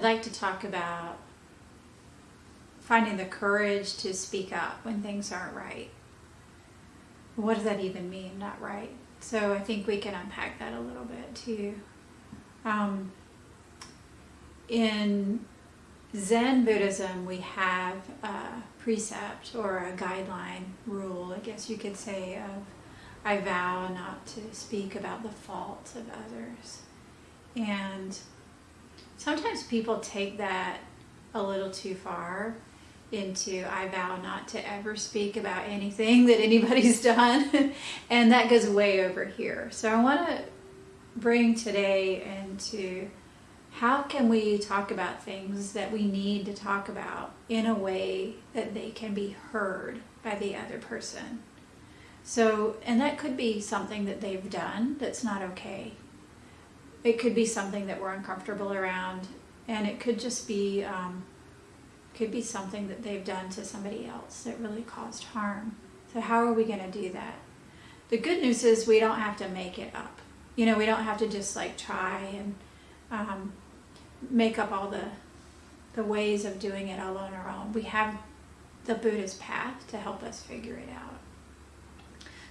I'd like to talk about finding the courage to speak up when things aren't right. What does that even mean, not right? So I think we can unpack that a little bit too. Um, in Zen Buddhism, we have a precept or a guideline rule, I guess you could say, of I vow not to speak about the faults of others. And sometimes people take that a little too far into I vow not to ever speak about anything that anybody's done. and that goes way over here. So I want to bring today into how can we talk about things that we need to talk about in a way that they can be heard by the other person. So, and that could be something that they've done that's not okay. It could be something that we're uncomfortable around, and it could just be um, could be something that they've done to somebody else that really caused harm. So how are we going to do that? The good news is we don't have to make it up. You know, we don't have to just like try and um, make up all the the ways of doing it all on our own. We have the Buddhist path to help us figure it out.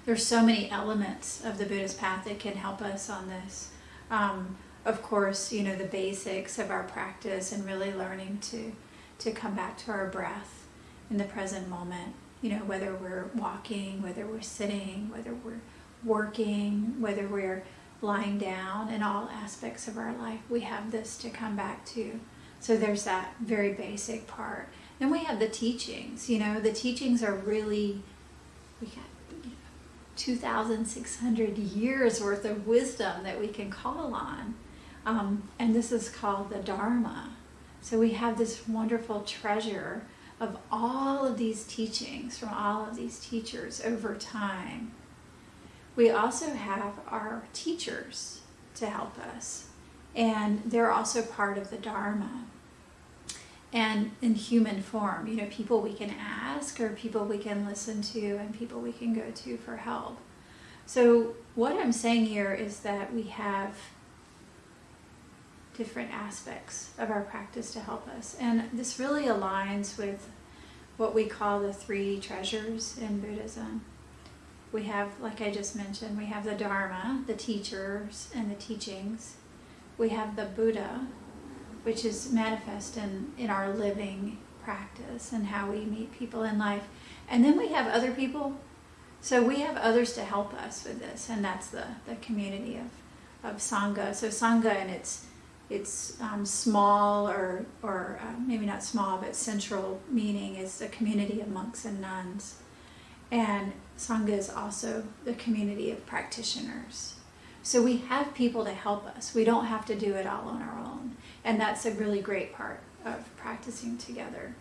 There's so many elements of the Buddhist path that can help us on this. Um, of course, you know, the basics of our practice and really learning to to come back to our breath in the present moment. You know, whether we're walking, whether we're sitting, whether we're working, whether we're lying down in all aspects of our life, we have this to come back to. So there's that very basic part. Then we have the teachings. You know, the teachings are really, we know, 2,600 years worth of wisdom that we can call on. Um, and this is called the Dharma. So we have this wonderful treasure of all of these teachings from all of these teachers over time. We also have our teachers to help us, and they're also part of the Dharma. And in human form, you know, people we can ask or people we can listen to and people we can go to for help. So what I'm saying here is that we have different aspects of our practice to help us. And this really aligns with what we call the three treasures in Buddhism. We have, like I just mentioned, we have the Dharma, the teachers and the teachings. We have the Buddha, which is manifest in, in our living practice and how we meet people in life. And then we have other people. So we have others to help us with this, and that's the, the community of, of Sangha. So Sangha and its its um, small or, or uh, maybe not small, but central meaning is the community of monks and nuns. And Sangha is also the community of practitioners. So we have people to help us. We don't have to do it all on our own. And that's a really great part of practicing together.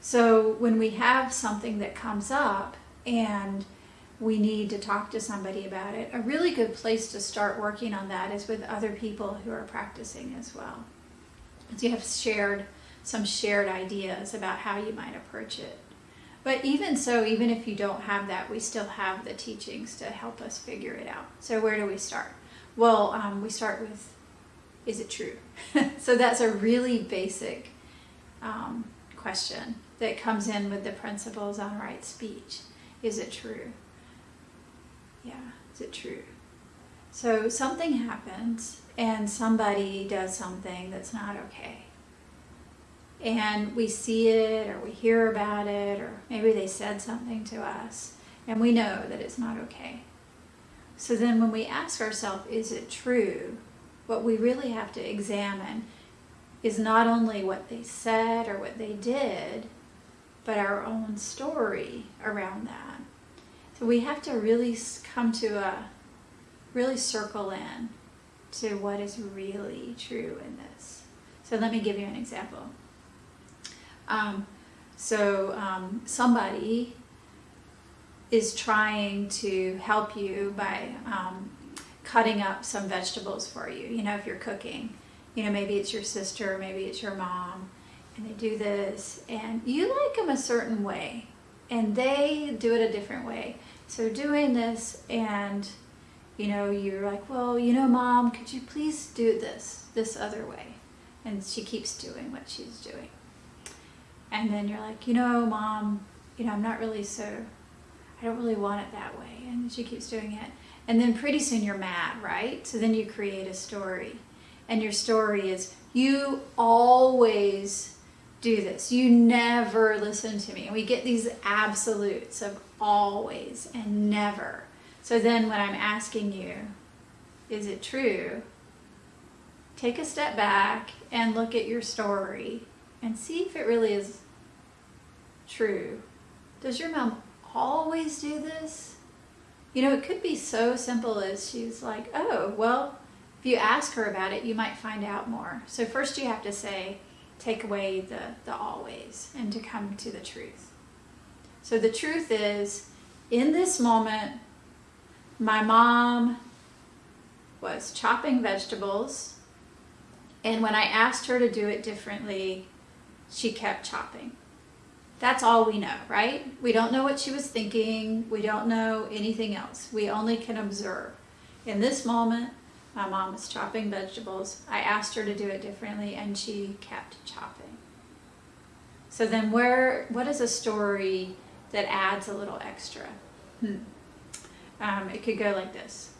So when we have something that comes up and we need to talk to somebody about it. A really good place to start working on that is with other people who are practicing as well. Because you have shared some shared ideas about how you might approach it. But even so, even if you don't have that, we still have the teachings to help us figure it out. So where do we start? Well, um, we start with, is it true? so that's a really basic um, question that comes in with the principles on right speech. Is it true? Yeah, is it true? So something happens and somebody does something that's not okay. And we see it or we hear about it or maybe they said something to us and we know that it's not okay. So then when we ask ourselves, is it true? What we really have to examine is not only what they said or what they did, but our own story around that. So we have to really come to a, really circle in to what is really true in this. So let me give you an example. Um, so um, somebody is trying to help you by um, cutting up some vegetables for you. You know, if you're cooking, you know, maybe it's your sister, maybe it's your mom, and they do this, and you like them a certain way, and they do it a different way. So doing this and you know, you're like, well, you know, mom, could you please do this, this other way? and she keeps doing what she's doing. And then you're like, you know, mom, you know, I'm not really so, I don't really want it that way. And she keeps doing it. And then pretty soon you're mad, right? So then you create a story. And your story is, you always do this. You never listen to me. And we get these absolutes of always and never. So then when I'm asking you, is it true? Take a step back and look at your story and see if it really is true. Does your mom always do this? You know, it could be so simple as she's like, oh, well, if you ask her about it, you might find out more. So first you have to say, take away the, the always and to come to the truth. So the truth is, in this moment, my mom was chopping vegetables, and when I asked her to do it differently, she kept chopping. That's all we know, right? We don't know what she was thinking. We don't know anything else. We only can observe. In this moment, my mom was chopping vegetables. I asked her to do it differently and she kept chopping. So then where, what is a story that adds a little extra? Hmm. Um, it could go like this.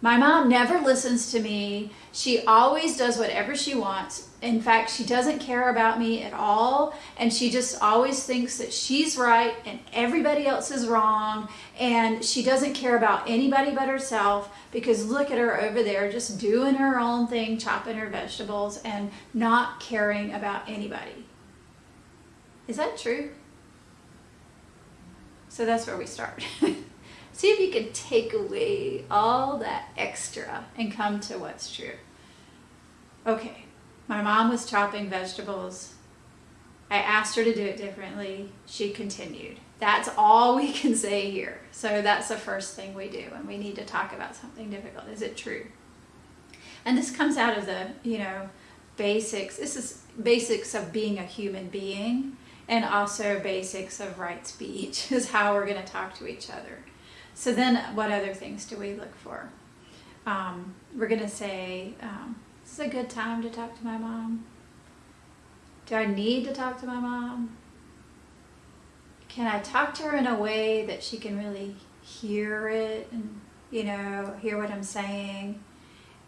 My mom never listens to me. She always does whatever she wants. In fact, she doesn't care about me at all. And she just always thinks that she's right and everybody else is wrong. And she doesn't care about anybody but herself because look at her over there just doing her own thing, chopping her vegetables and not caring about anybody. Is that true? So that's where we start. See if you can take away all that extra and come to what's true. Okay, my mom was chopping vegetables. I asked her to do it differently. She continued. That's all we can say here. So that's the first thing we do when we need to talk about something difficult. Is it true? And this comes out of the, you know, basics. This is basics of being a human being and also basics of right speech is how we're going to talk to each other. So then what other things do we look for? Um, we're going to say, um, is a good time to talk to my mom. Do I need to talk to my mom? Can I talk to her in a way that she can really hear it and, you know, hear what I'm saying?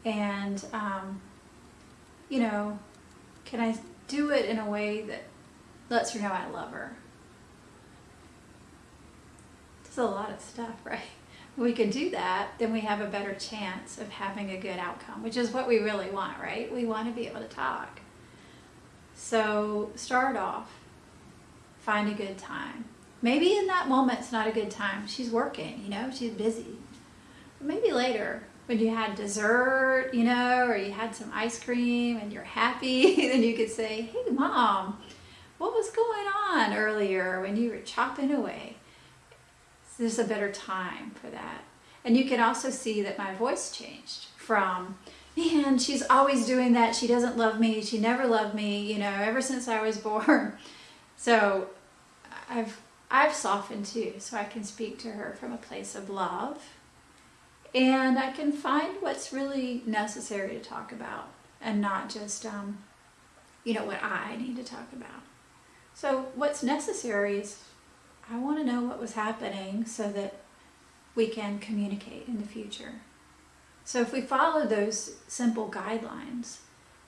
And, um, you know, can I do it in a way that lets her know I love her? It's a lot of stuff, right? We can do that, then we have a better chance of having a good outcome, which is what we really want, right? We want to be able to talk. So start off, find a good time. Maybe in that moment it's not a good time. She's working, you know, she's busy. Maybe later when you had dessert, you know, or you had some ice cream and you're happy, then you could say, hey mom, what was going on earlier when you were chopping away? There's a better time for that. And you can also see that my voice changed from, man, she's always doing that. She doesn't love me. She never loved me, you know, ever since I was born. So I've, I've softened too, so I can speak to her from a place of love. And I can find what's really necessary to talk about and not just, um, you know, what I need to talk about. So what's necessary is I want to know what was happening so that we can communicate in the future. So if we follow those simple guidelines,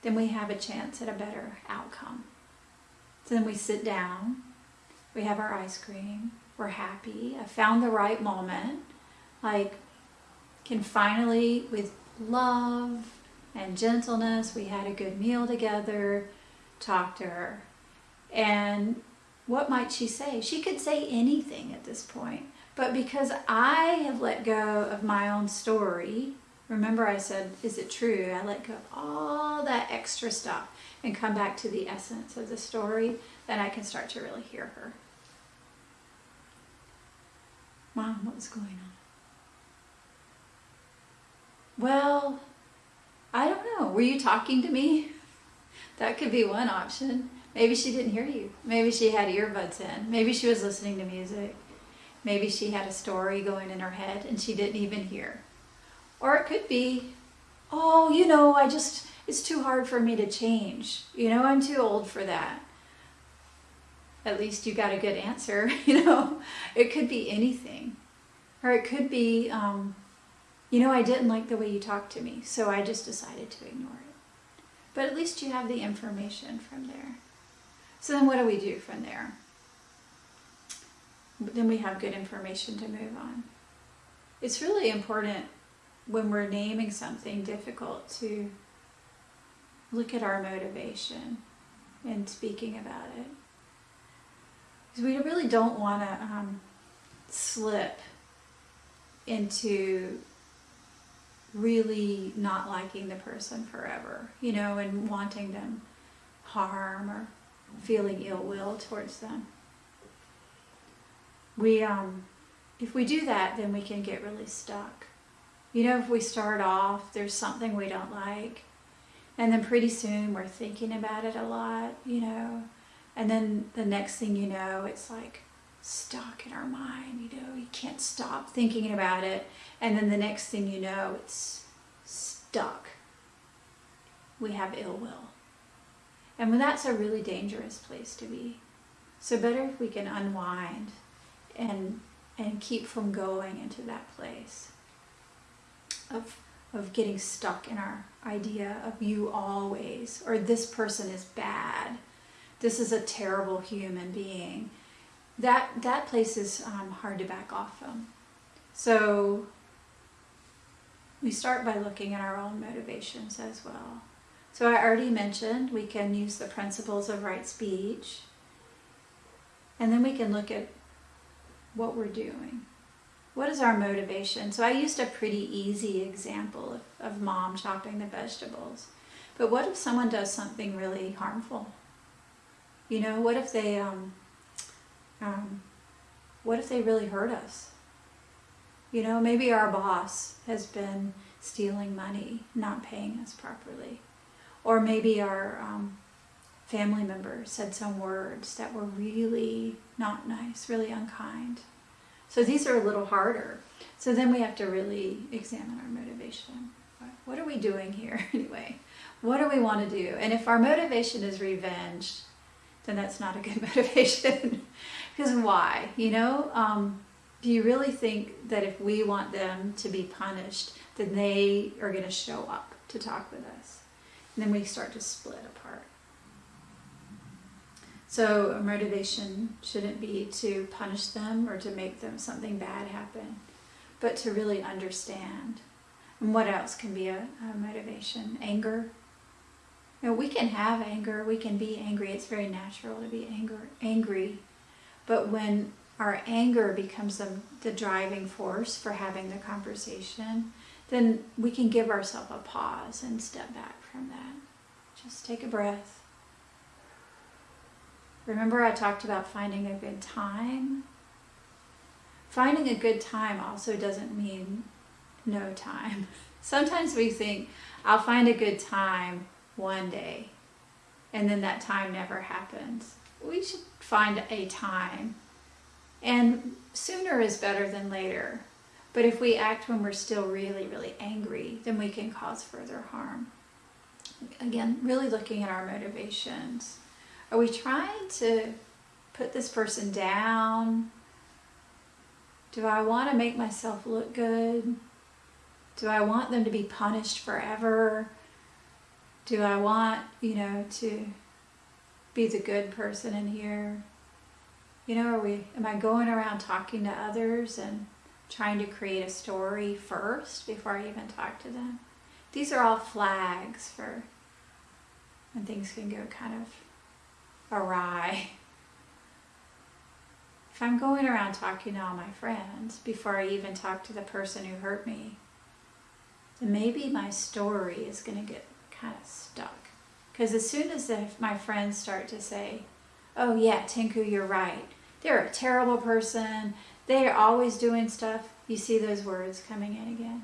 then we have a chance at a better outcome. So then we sit down, we have our ice cream, we're happy, I found the right moment, like can finally, with love and gentleness, we had a good meal together, talk to her. And what might she say? She could say anything at this point. But because I have let go of my own story, remember I said, is it true? I let go of all that extra stuff and come back to the essence of the story, then I can start to really hear her. Mom, what was going on? Well, I don't know. Were you talking to me? That could be one option. Maybe she didn't hear you. Maybe she had earbuds in. Maybe she was listening to music. Maybe she had a story going in her head and she didn't even hear. Or it could be, oh, you know, I just, it's too hard for me to change. You know, I'm too old for that. At least you got a good answer, you know. It could be anything. Or it could be, um, you know, I didn't like the way you talked to me, so I just decided to ignore it. But at least you have the information from there. So then what do we do from there? Then we have good information to move on. It's really important when we're naming something difficult to look at our motivation in speaking about it. Because we really don't want to um, slip into really not liking the person forever, you know, and wanting them harm or feeling ill will towards them. We, um, if we do that, then we can get really stuck. You know, if we start off, there's something we don't like, and then pretty soon we're thinking about it a lot, you know, and then the next thing you know, it's like stuck in our mind, you know, you can't stop thinking about it, and then the next thing you know, it's stuck. We have ill will. And that's a really dangerous place to be. So better if we can unwind and and keep from going into that place of of getting stuck in our idea of you always or this person is bad. This is a terrible human being. That that place is um, hard to back off from. So we start by looking at our own motivations as well so i already mentioned we can use the principles of right speech and then we can look at what we're doing. What is our motivation? So I used a pretty easy example of, of mom chopping the vegetables. But what if someone does something really harmful? You know, what if they, um, um, what if they really hurt us? You know, maybe our boss has been stealing money, not paying us properly. Or maybe our um, family member said some words that were really not nice, really unkind. So these are a little harder. So then we have to really examine our motivation. What are we doing here anyway? What do we want to do? And if our motivation is revenge, then that's not a good motivation. because why? You know, um, do you really think that if we want them to be punished, then they are going to show up to talk with us? Then we start to split apart. So a motivation shouldn't be to punish them or to make them something bad happen, but to really understand. And what else can be a, a motivation? Anger. You know, we can have anger, we can be angry. It's very natural to be anger, angry. But when our anger becomes the, the driving force for having the conversation, then we can give ourselves a pause and step back from that. Just take a breath Remember I talked about finding a good time? Finding a good time also doesn't mean no time. Sometimes we think, I'll find a good time one day, and then that time never happens. We should find a time. And sooner is better than later. But if we act when we're still really, really angry, then we can cause further harm. Again, really looking at our motivations. Are we trying to put this person down? Do I want to make myself look good? Do I want them to be punished forever? Do I want, you know, to be the good person in here? You know, are we am I going around talking to others and trying to create a story first before I even talk to them? These are all flags for when things can go kind of awry. If I'm going around talking to all my friends before I even talk to the person who hurt me, then maybe my story is going to get kind of stuck. Because as soon as the, my friends start to say, oh yeah, Tinku, you're right. They're a terrible person. They're always doing stuff. You see those words coming in again.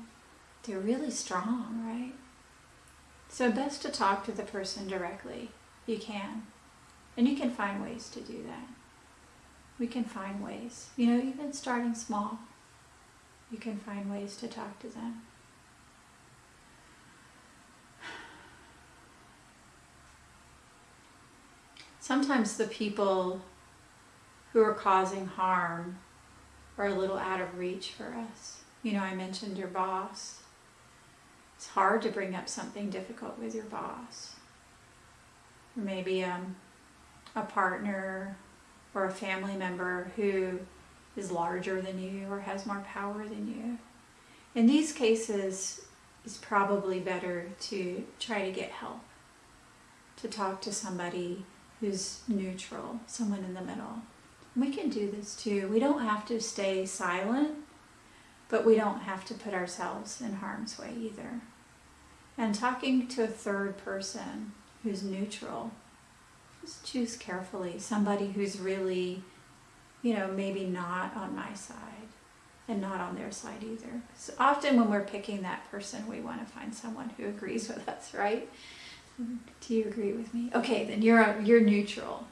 They're really strong, right? So best to talk to the person directly. You can. And you can find ways to do that. We can find ways. You know, even starting small, you can find ways to talk to them. Sometimes the people who are causing harm are a little out of reach for us. You know, I mentioned your boss it's hard to bring up something difficult with your boss. Maybe um, a partner or a family member who is larger than you or has more power than you. In these cases, it's probably better to try to get help, to talk to somebody who's neutral, someone in the middle. We can do this too. We don't have to stay silent, but we don't have to put ourselves in harm's way either. And talking to a third person who's neutral, just choose carefully somebody who's really, you know, maybe not on my side and not on their side either. So often when we're picking that person, we want to find someone who agrees with us, right? Do you agree with me? Okay, then you're you're neutral.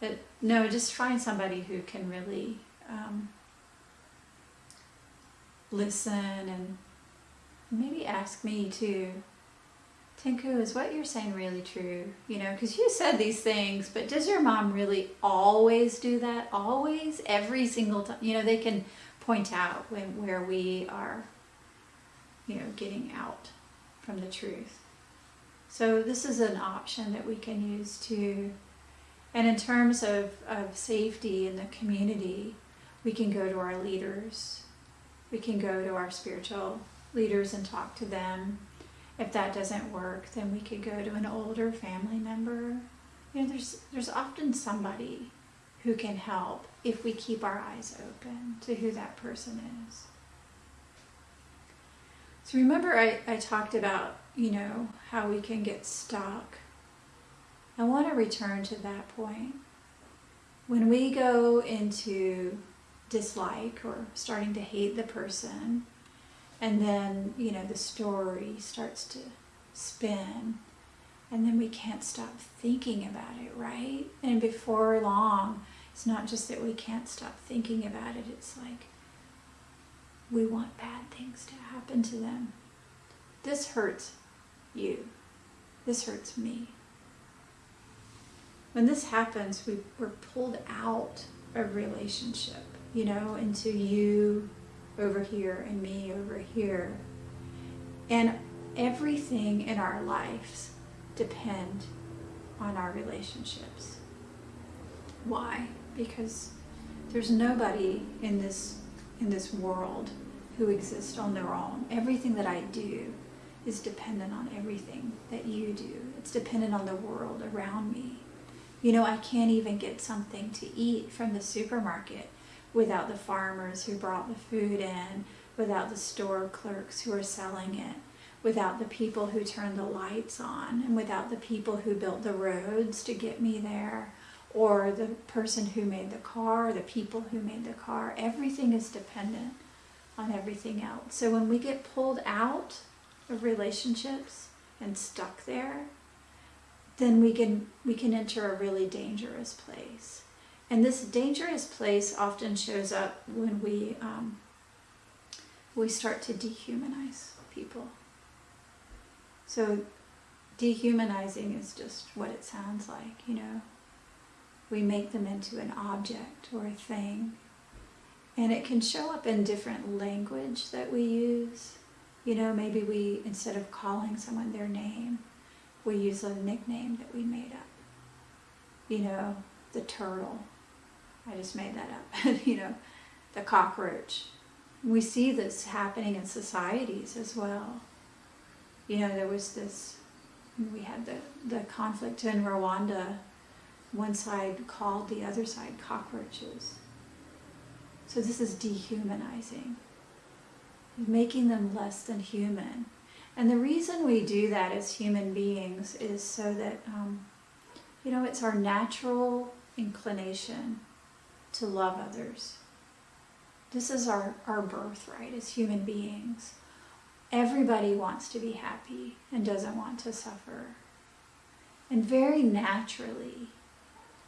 But no, just find somebody who can really um, listen and maybe ask me too. Tinku, is what you're saying really true? You know, because you said these things, but does your mom really always do that? Always? Every single time? You know, they can point out when where we are, you know, getting out from the truth. So this is an option that we can use to, and in terms of, of safety in the community, we can go to our leaders. We can go to our spiritual leaders and talk to them. If that doesn't work, then we could go to an older family member. You know, there's there's often somebody who can help if we keep our eyes open to who that person is. So remember I, I talked about you know, how we can get stuck. I want to return to that point. When we go into dislike or starting to hate the person, and then, you know, the story starts to spin, and then we can't stop thinking about it, right? And before long, it's not just that we can't stop thinking about it, it's like we want bad things to happen to them. This hurts you. This hurts me. When this happens, we, we're pulled out of relationship, you know, into you over here and me over here. And everything in our lives depend on our relationships. Why? Because there's nobody in this in this world who exists on their own. Everything that I do is dependent on everything that you do. It's dependent on the world around me. You know, I can't even get something to eat from the supermarket without the farmers who brought the food in, without the store clerks who are selling it, without the people who turn the lights on, and without the people who built the roads to get me there, or the person who made the car, the people who made the car. Everything is dependent on everything else. So when we get pulled out of relationships and stuck there, then we can we can enter a really dangerous place. And this dangerous place often shows up when we um, we start to dehumanize people. So dehumanizing is just what it sounds like, you know. We make them into an object or a thing. And it can show up in different language that we use. You know, maybe we, instead of calling someone their name, we use a nickname that we made up. You know, the turtle. I just made that up. you know, the cockroach. We see this happening in societies as well. You know, there was this, we had the, the conflict in Rwanda. One side called the other side cockroaches. So this is dehumanizing making them less than human. And the reason we do that as human beings is so that, um, you know, it's our natural inclination to love others. This is our, our birthright as human beings. Everybody wants to be happy and doesn't want to suffer. And very naturally,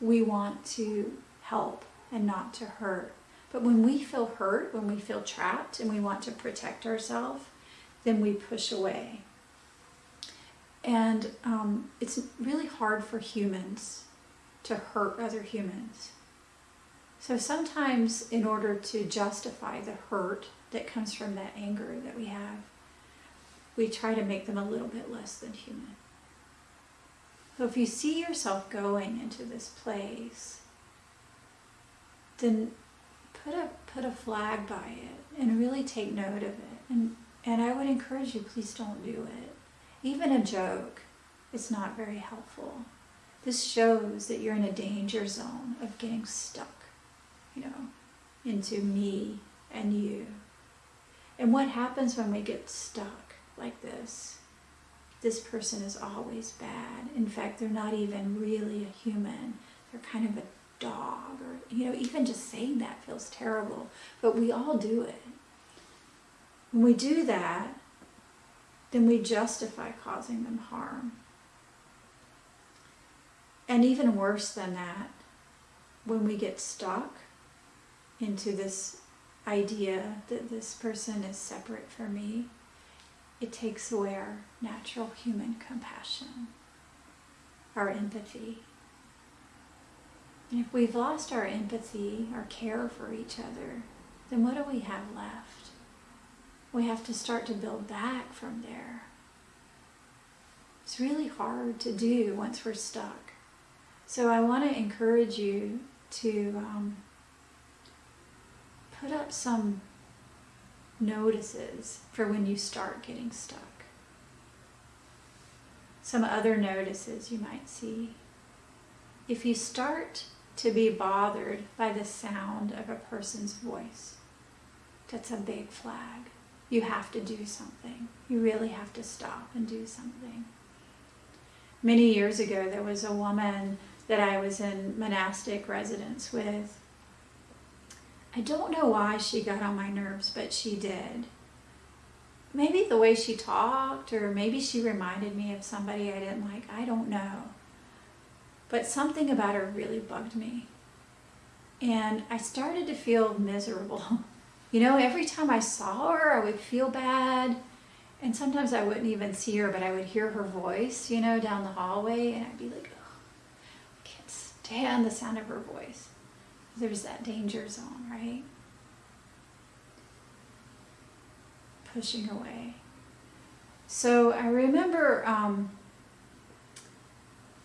we want to help and not to hurt. But when we feel hurt, when we feel trapped and we want to protect ourselves, then we push away. And um, it's really hard for humans to hurt other humans. So sometimes, in order to justify the hurt that comes from that anger that we have, we try to make them a little bit less than human. So if you see yourself going into this place, then put a put a flag by it and really take note of it. And and I would encourage you, please don't do it. Even a joke is not very helpful. This shows that you're in a danger zone of getting stuck, know, into me and you. And what happens when we get stuck like this? This person is always bad. In fact, they're not even really a human. They're kind of a dog or, you know, even just saying that feels terrible. But we all do it. When we do that, then we justify causing them harm. And even worse than that, when we get stuck into this idea that this person is separate from me, it takes away our natural human compassion, our empathy. And if we've lost our empathy, our care for each other, then what do we have left? We have to start to build back from there. It's really hard to do once we're stuck. So I want to encourage you to um, put up some notices for when you start getting stuck. Some other notices you might see. If you start to be bothered by the sound of a person's voice, that's a big flag. You have to do something. You really have to stop and do something. Many years ago, there was a woman that I was in monastic residence with. I don't know why she got on my nerves, but she did. Maybe the way she talked, or maybe she reminded me of somebody I didn't like. I don't know. But something about her really bugged me. And I started to feel miserable. You know, every time I saw her, I would feel bad. And sometimes I wouldn't even see her, but I would hear her voice, you know, down the hallway, and I'd be like, I can't stand the sound of her voice. There's that danger zone, right? Pushing away. So I remember um,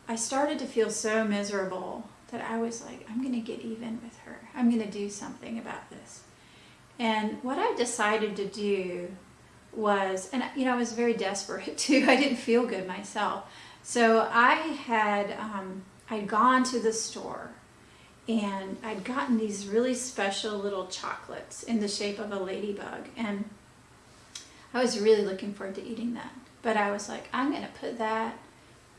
I started to feel so miserable that I was like, I'm going to get even with her. I'm going to do something about this. And what I decided to do was, and you know, I was very desperate too. I didn't feel good myself. So I had um, I'd gone to the store and I'd gotten these really special little chocolates in the shape of a ladybug and I was really looking forward to eating that. But I was like, I'm to put that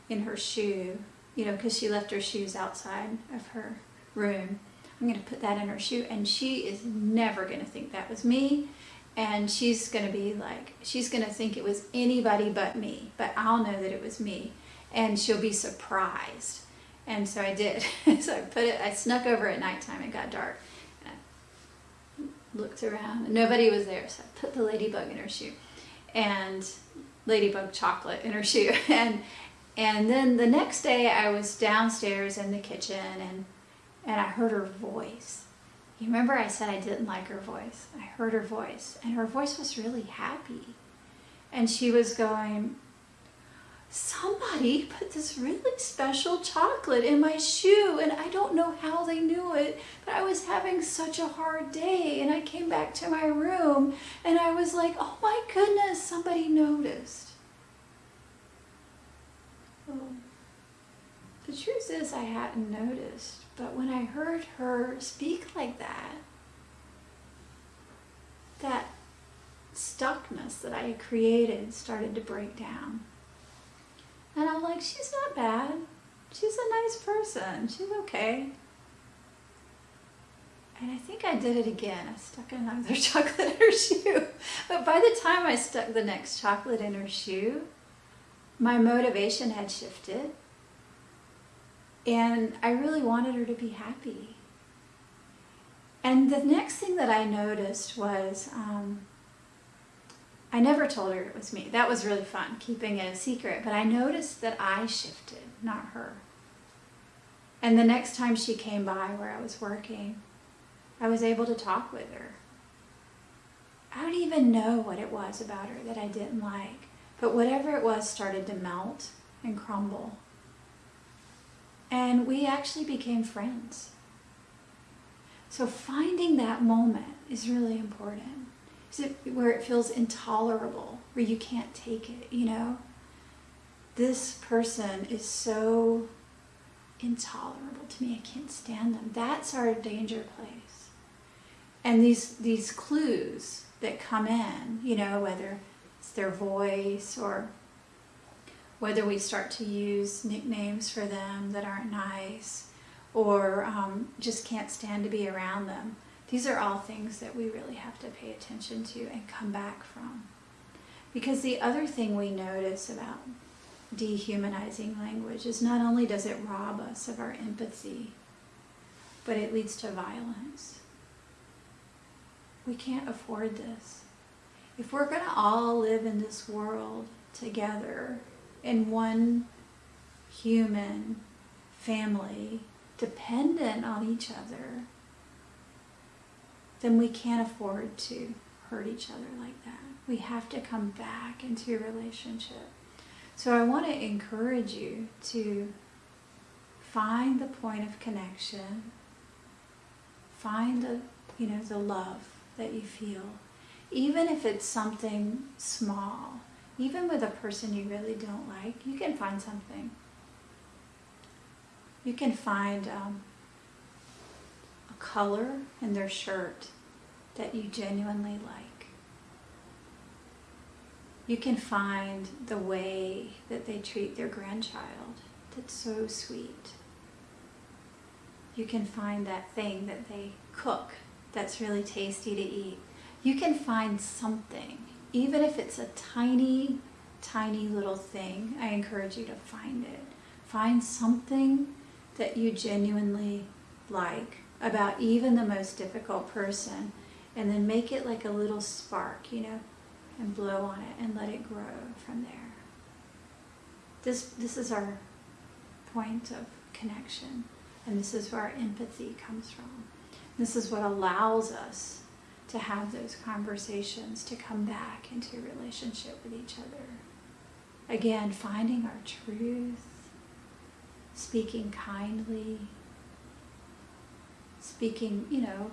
in her shoe, you know, because she left her shoes outside of her room. I'm to put that in her shoe and she is never to think that was me. And she's to be like, she's to think it was anybody but me, but I'll know that it was me. And she'll be surprised. And so I did. so I put it, I snuck over at nighttime, it got dark. And I looked around, nobody was there. So I put the ladybug in her shoe and ladybug chocolate in her shoe. And, and then the next day I was downstairs in the kitchen and, and I heard her voice. You remember I said I didn't like her voice. I heard her voice and her voice was really happy. And she was going, somebody put this really special chocolate in my shoe and I don't know how they knew it, but I was having such a hard day and I came back to my room and I was like, oh my goodness, somebody noticed. The truth is I hadn't noticed, but when I heard her speak like that, that stuckness that I had created started to break down. And I'm like, she's not bad. She's a nice person. She's okay. And I think I did it again. I stuck another chocolate in her shoe. But by the time I stuck the next chocolate in her shoe, my motivation had shifted. And I really wanted her to be happy. And the next thing that I noticed was um, I never told her it was me. That was really fun, keeping it a secret. But I noticed that I shifted, not her. And the next time she came by where I was working, I was able to talk with her. I don't even know what it was about her that I didn't like, but whatever it was started to melt and crumble. And we actually became friends. So finding that moment is really important. It where it feels intolerable, where you can't take it, you know? This person is so intolerable to me. I can't stand them. That's our danger place. And these these clues that come in, you know, whether it's their voice or whether we start to use nicknames for them that aren't nice or um, just can't stand to be around them. These are all things that we really have to pay attention to and come back from. Because the other thing we notice about dehumanizing language is not only does it rob us of our empathy, but it leads to violence. We can't afford this. If we're going to all live in this world together in one human family, dependent on each other, then we can't afford to hurt each other like that. We have to come back into a relationship. So I want to encourage you to find the point of connection, find the, you know, the love that you feel, even if it's something small, even with a person you really don't like, you can find something. You can find um, color in their shirt that you genuinely like you can find the way that they treat their grandchild that's so sweet. You can find that thing that they cook that's really tasty to eat. You can find something, even if it's a tiny, tiny little thing, I encourage you to find it. Find something that you genuinely like about even the most difficult person and then make it like a little spark, you know, and blow on it and let it grow from there. This, this is our point of connection, and this is where our empathy comes from. This is what allows us to have those conversations, to come back into relationship with each other. Again, finding our truth, speaking kindly, speaking, you know,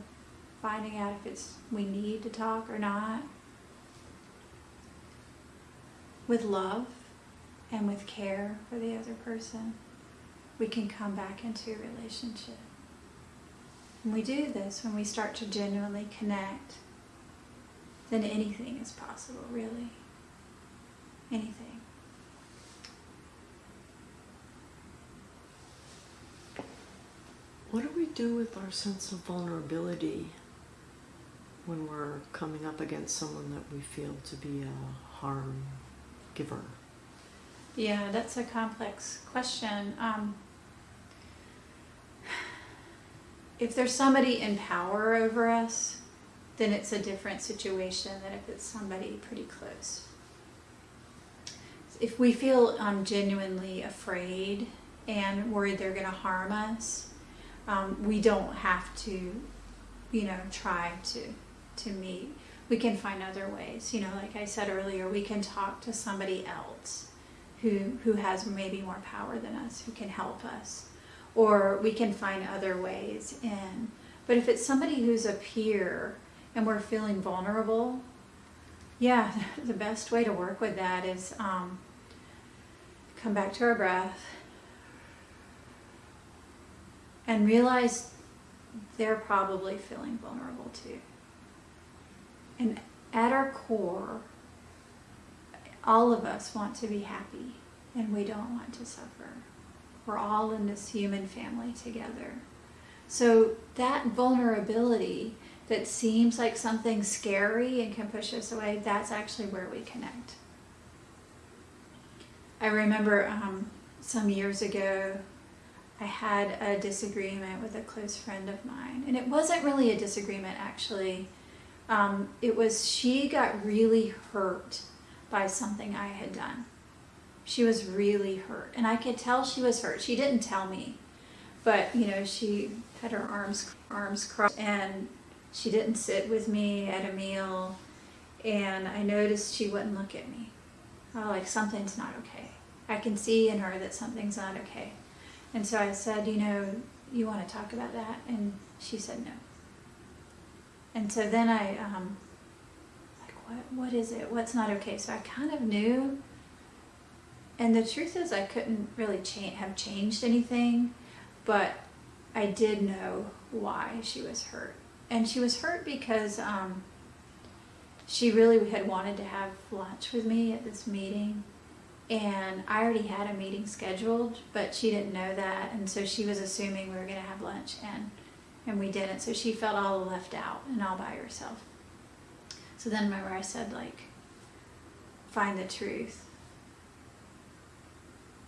finding out if it's we need to talk or not, with love and with care for the other person, we can come back into a relationship. When we do this, when we start to genuinely connect, then anything is possible, really. Anything. What do we do with our sense of vulnerability when we're coming up against someone that we feel to be a harm giver? Yeah, that's a complex question. Um, if there's somebody in power over us, then it's a different situation than if it's somebody pretty close. If we feel um, genuinely afraid and worried they're going to harm us, um, we don't have to, you know, try to to meet we can find other ways. You know, like I said earlier, we can talk to somebody else who who has maybe more power than us, who can help us, or we can find other ways in. But if it's somebody who's a peer and we're feeling vulnerable, yeah, the best way to work with that is um, come back to our breath and realize they're probably feeling vulnerable too. And at our core, all of us want to be happy and we don't want to suffer. We're all in this human family together. So that vulnerability that seems like something scary and can push us away, that's actually where we connect. I remember um, some years ago, I had a disagreement with a close friend of mine. And it wasn't really a disagreement, actually um, it was she got really hurt by something I had done. She was really hurt, and I could tell she was hurt. She didn't tell me, but you know, she had her arms arms crossed, and she didn't sit with me at a meal, and I noticed she wouldn't look at me. Oh, like something's not okay. I can see in her that something's not okay. And so I said, you know, you want to talk about that? And she said no. And so then I, um, like, what, what is it? What's not okay? So I kind of knew. And the truth is, I couldn't really cha- have changed anything, but I did know why she was hurt. And she was hurt because um, she really had wanted to have lunch with me at this meeting and I already had a meeting scheduled, but she didn't know that, and so she was assuming we were going to have lunch, and and we didn't. So she felt all left out and all by herself. So then, remember, I said like, find the truth.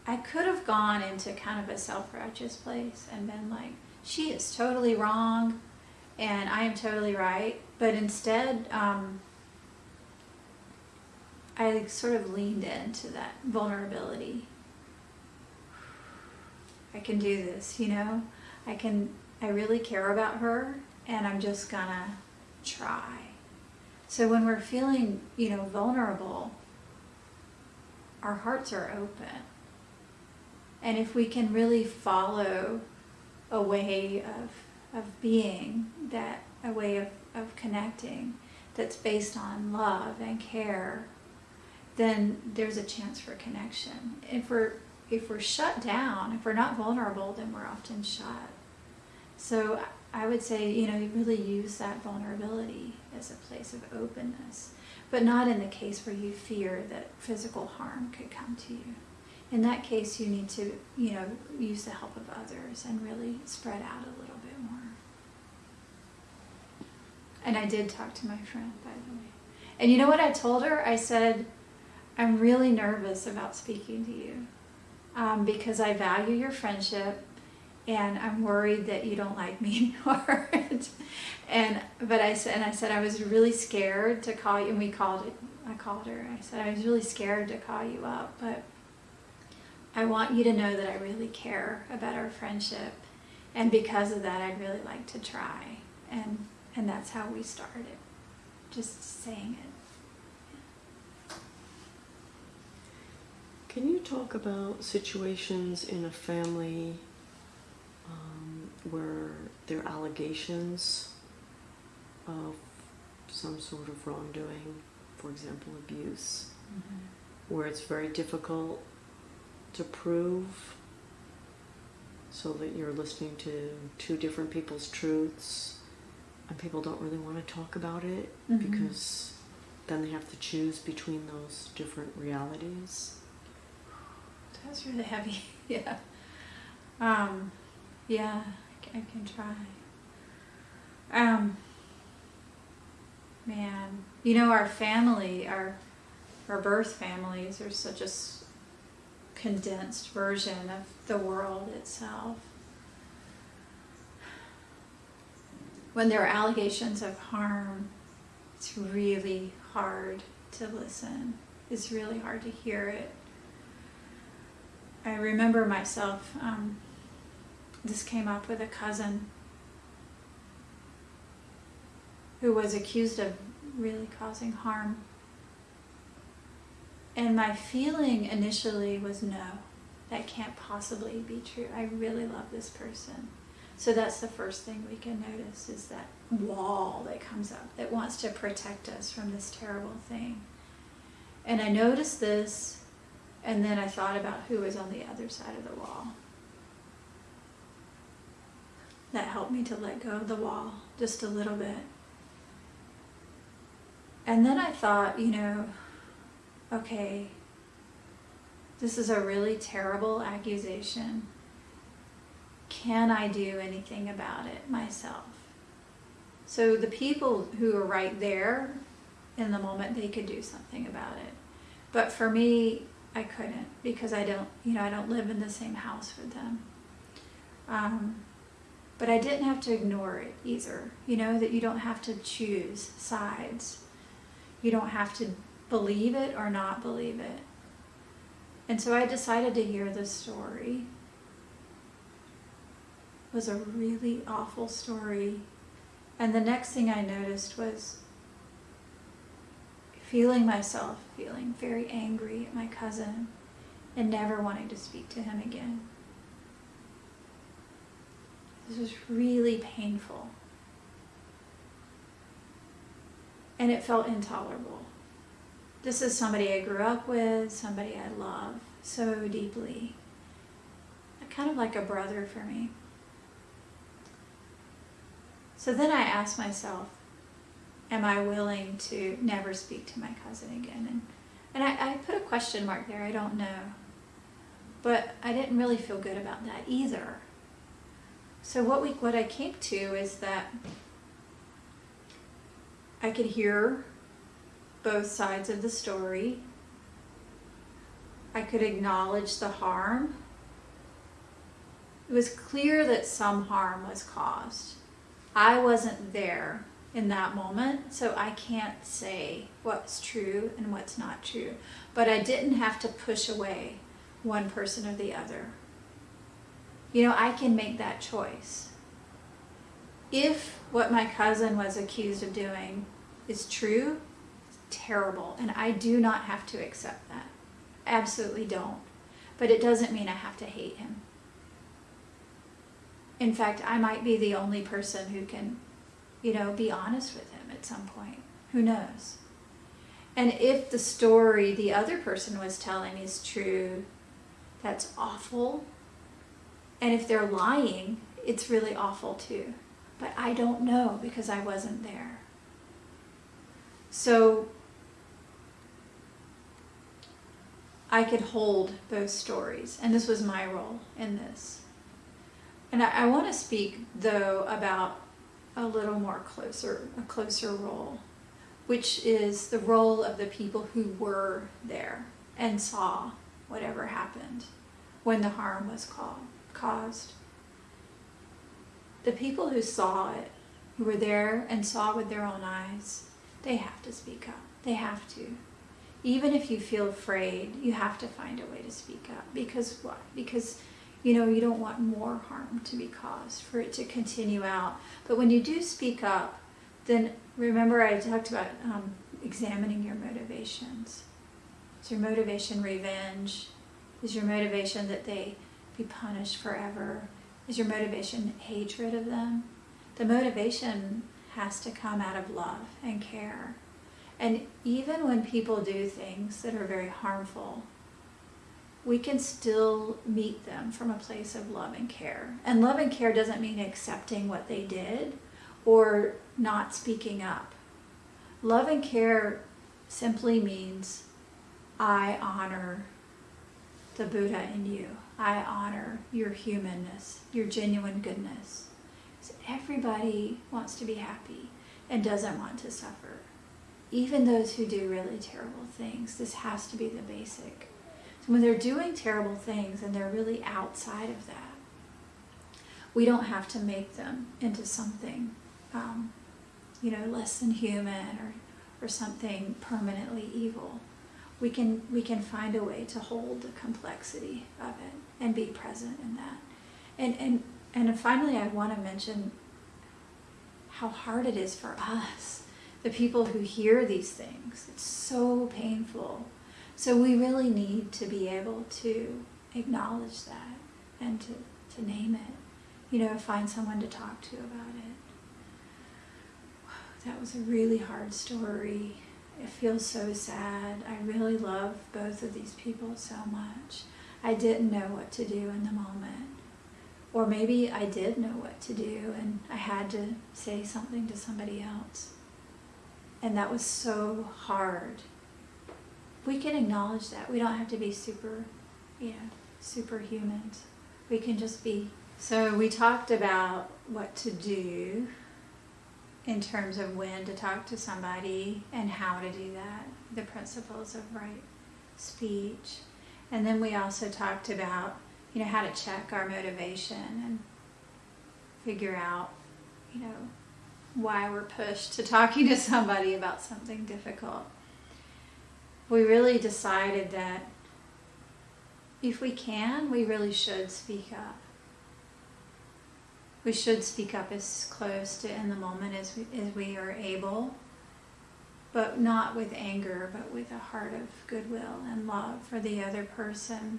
I could have gone into kind of a self-righteous place and been like, she is totally wrong, and I am totally right. But instead, um, I sort of leaned into that vulnerability. I can do this, you know? I can, I really care about her and I'm just gonna try. So when we're feeling, you know, vulnerable, our hearts are open. And if we can really follow a way of, of being, that a way of, of connecting that's based on love and care then there's a chance for connection. If we're if we're shut down, if we're not vulnerable, then we're often shut. So I would say, you know, you really use that vulnerability as a place of openness, but not in the case where you fear that physical harm could come to you. In that case, you need to, you know, use the help of others and really spread out a little bit more. And I did talk to my friend, by the way. And you know what I told her? I said, I'm really nervous about speaking to you um, because I value your friendship and I'm worried that you don't like me anymore. and but I said and I said I was really scared to call you and we called it I called her. I said I was really scared to call you up, but I want you to know that I really care about our friendship and because of that I'd really like to try. And and that's how we started. Just saying it. Can you talk about situations in a family um, where there are allegations of some sort of wrongdoing, for example, abuse, mm-hmm. where it's very difficult to prove so that you're listening to two different people's truths and people don't really want to talk about it mm-hmm. because then they have to choose between those different realities? That's really heavy. yeah. Um, yeah, I can, I can try. Um, man, you know, our family, our our birth families are such a condensed version of the world itself. When there are allegations of harm, it's really hard to listen. It's really hard to hear it. I remember myself, um, this came up with a cousin who was accused of really causing harm. And my feeling initially was no, that can't possibly be true. I really love this person. So that's the first thing we can notice is that wall that comes up that wants to protect us from this terrible thing. And I noticed this and then I thought about who was on the other side of the wall. That helped me to let go of the wall just a little bit. And then I thought, you know, okay, this is a really terrible accusation. Can I do anything about it myself? So the people who are right there in the moment, they could do something about it. But for me, I couldn't because I don't, you know, I don't live in the same house with them. Um, but I didn't have to ignore it either. You know, that you don't have to choose sides. You don't have to believe it or not believe it. And so I decided to hear the story. was a really awful story. And the next thing I noticed was feeling myself feeling very angry at my cousin and never wanting to speak to him again. This was really painful. And it felt intolerable. This is somebody I grew up with, somebody I love so deeply. Kind of like a brother for me. So then I asked myself, am I willing to never speak to my cousin again? And, and I, I put a question mark there, I don't know. But I didn't really feel good about that either. So what we what I came to is that I could hear both sides of the story. I could acknowledge the harm. It was clear that some harm was caused. I wasn't there in that moment, so I can't say what's true and what's not true. But I didn't have to push away one person or the other. You know, I can make that choice. If what my cousin was accused of doing is true, it's terrible, and I do not have to accept that. Absolutely don't. But it doesn't mean I have to hate him. In fact, I might be the only person who can, you know, be honest with him at some point. Who knows? And if the story the other person was telling is true, that's awful. And if they're lying, it's really awful too. But I don't know because I wasn't there. So I could hold both stories, and this was my role in this. And I, I want to speak though about a little more closer, a closer role, which is the role of the people who were there and saw whatever happened when the harm was caused. The people who saw it, who were there and saw with their own eyes, they have to speak up. They have to. Even if you feel afraid, you have to find a way to speak up. Because what? Because you know, you don't want more harm to be caused, for it to continue out. But when you do speak up, then remember I talked about um, examining your motivations. Is your motivation revenge? Is your motivation that they be punished forever? Is your motivation hatred of them? The motivation has to come out of love and care. And even when people do things that are very harmful, we can still meet them from a place of love and care. And love and care doesn't mean accepting what they did or not speaking up. Love and care simply means I honor the Buddha in you. I honor your humanness, your genuine goodness. So everybody wants to be happy and doesn't want to suffer. Even those who do really terrible things, this has to be the basic when they're doing terrible things and they're really outside of that, we don't have to make them into something, um, you know, less than human or, or something permanently evil. We can, we can find a way to hold the complexity of it and be present in that. And, and, and finally, I want to mention how hard it is for us, the people who hear these things. It's so painful so we really need to be able to acknowledge that and to, to name it. You know, find someone to talk to about it. That was a really hard story. It feels so sad. I really love both of these people so much. I didn't know what to do in the moment. Or maybe I did know what to do and I had to say something to somebody else. And that was so hard we can acknowledge that. We don't have to be super, you know, superhumans. We can just be. So we talked about what to do in terms of when to talk to somebody and how to do that, the principles of right speech. And then we also talked about, you know, how to check our motivation and figure out, you know, why we're pushed to talking to somebody about something difficult we really decided that if we can, we really should speak up. We should speak up as close to in the moment as we, as we are able, but not with anger, but with a heart of goodwill and love for the other person.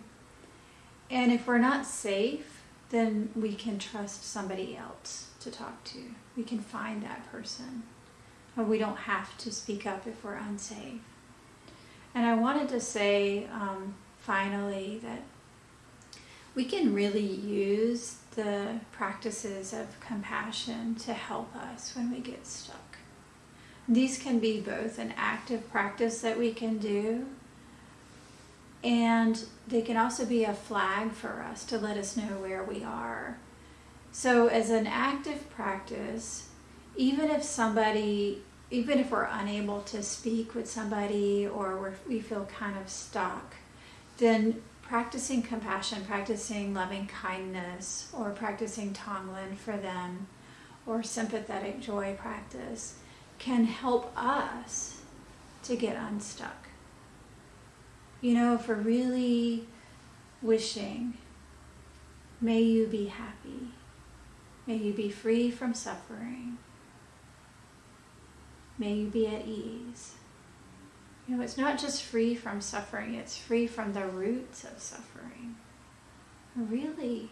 And if we're not safe, then we can trust somebody else to talk to. We can find that person. We don't have to speak up if we're unsafe. And I wanted to say um, finally that we can really use the practices of compassion to help us when we get stuck. These can be both an active practice that we can do, and they can also be a flag for us to let us know where we are. So, as an active practice, even if somebody, even if we're unable to speak with somebody or we feel kind of stuck, then practicing compassion, practicing loving kindness, or practicing Tonglen for them, or sympathetic joy practice can help us to get unstuck. You know, if we're really wishing, may you be happy, may you be free from suffering, may you be at ease. You know, it's not just free from suffering, it's free from the roots of suffering. It really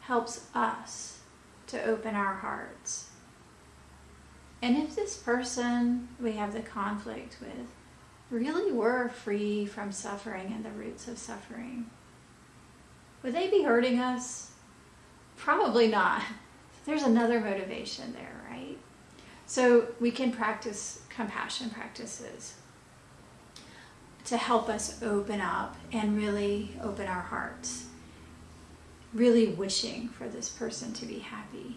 helps us to open our hearts. And if this person we have the conflict with really were free from suffering and the roots of suffering, would they be hurting us? Probably not. There's another motivation there? So we can practice compassion practices to help us open up and really open our hearts, really wishing for this person to be happy.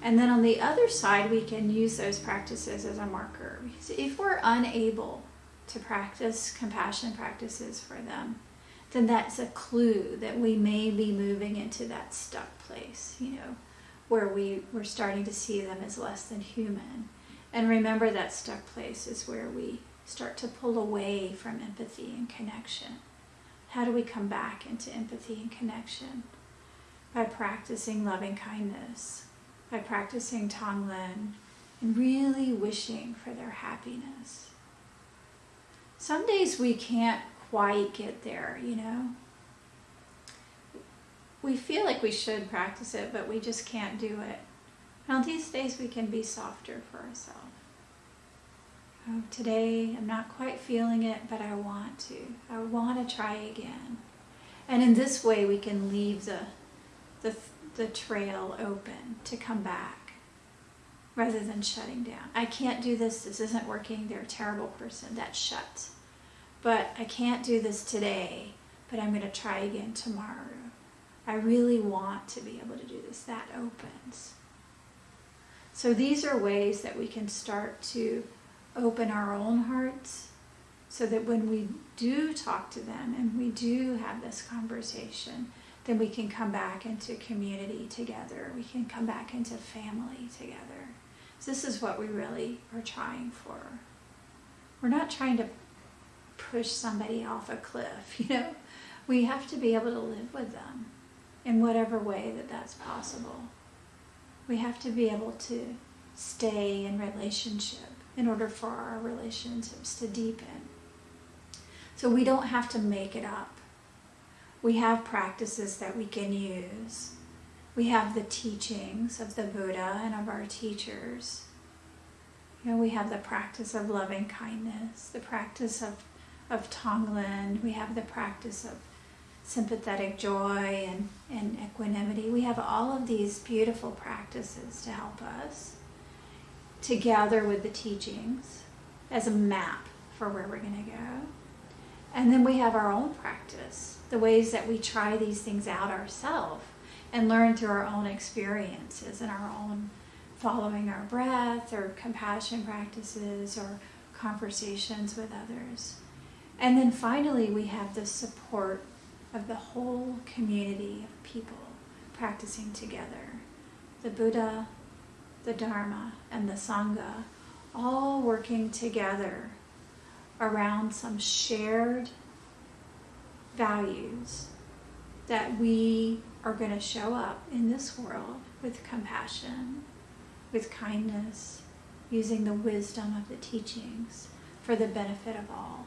And then on the other side, we can use those practices as a marker. If we're unable to practice compassion practices for them, then that's a clue that we may be moving into that stuck place, you know, where we, we're starting to see them as less than human. And remember that stuck place is where we start to pull away from empathy and connection. How do we come back into empathy and connection? By practicing loving kindness, by practicing Tonglen, and really wishing for their happiness. Some days we can't quite get there, you know. We feel like we should practice it, but we just can't do it. On these days, we can be softer for ourselves. Oh, today I'm not quite feeling it, but I want to. I want to try again. And in this way, we can leave the, the, the trail open to come back rather than shutting down. I can't do this. This isn't working. They're a terrible person. That shut. But I can't do this today, but I'm going to try again tomorrow. I really want to be able to do this. That opens. So these are ways that we can start to open our own hearts so that when we do talk to them and we do have this conversation, then we can come back into community together. We can come back into family together. So this is what we really are trying for. We're not trying to push somebody off a cliff, you know. We have to be able to live with them in whatever way that that's possible. We have to be able to stay in relationship in order for our relationships to deepen. So we don't have to make it up. We have practices that we can use. We have the teachings of the Buddha and of our teachers. You know, we have the practice of loving kindness, the practice of, of Tonglen, we have the practice of sympathetic joy and, and equanimity. We have all of these beautiful practices to help us together with the teachings as a map for where we're going to go. And then we have our own practice, the ways that we try these things out ourselves and learn through our own experiences and our own following our breath or compassion practices or conversations with others. And then finally, we have the support of the whole community of people practicing together. The Buddha, the Dharma, and the Sangha all working together around some shared values that we are going to show up in this world with compassion, with kindness, using the wisdom of the teachings for the benefit of all.